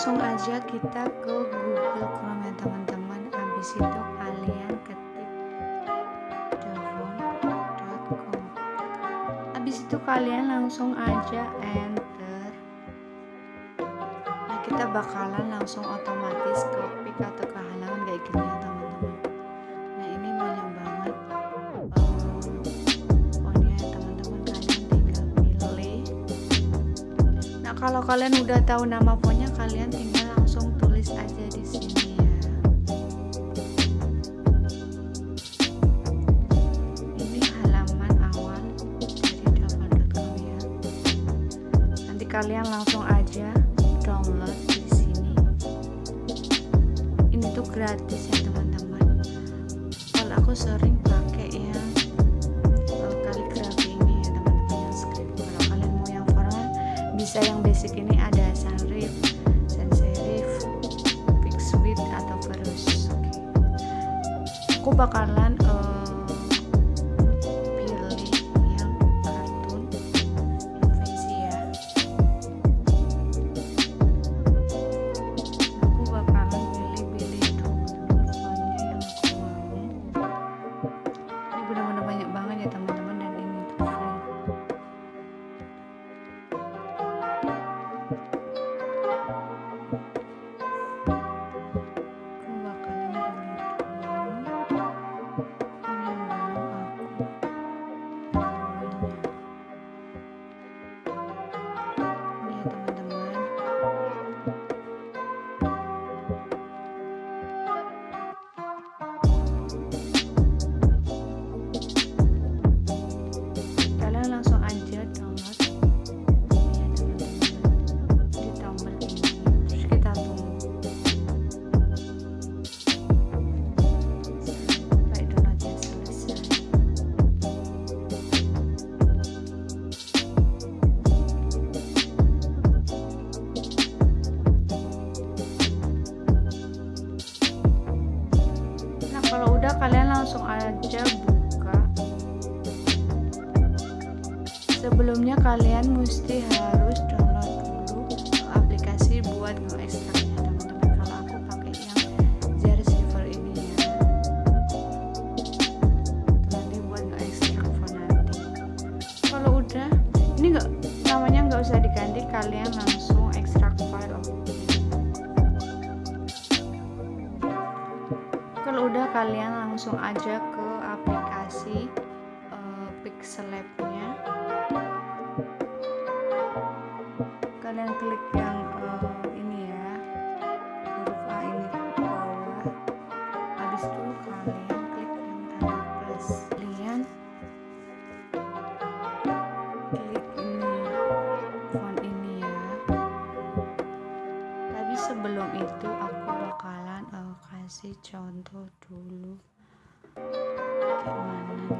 langsung aja kita ke Google Chrome ya teman-teman. Habis itu kalian ketik devon.com habis itu kalian langsung aja enter. Nah kita bakalan langsung otomatis ke pick atau ke halaman kayak gini ya teman-teman kalau kalian udah tahu nama fontnya kalian tinggal langsung tulis aja di sini ya. Ini halaman awal dari download.com ya. Nanti kalian langsung aja download di sini. Ini tuh gratis ya teman-teman. Kalau aku sering pakai yang basic ini ada sans serif sans serif fix width atau verus oke aku bakalan uh, pilih yang kartun ya. Aku bakalan pilih-pilih banyak banget ya teman-teman sebelumnya kalian mesti harus download dulu aplikasi buat nge-extractnya teman-teman. Kalau aku pakai yang Zer ini ya. Nanti buat nge-extract font nanti. Kalau udah ini enggak namanya nggak usah diganti kalian langsung extract file. Kalau udah kalian langsung aja ke aplikasi uh, Pixel Lab-nya sebelum itu aku bakalan uh, kasih contoh dulu. Kayak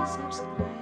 subscribe.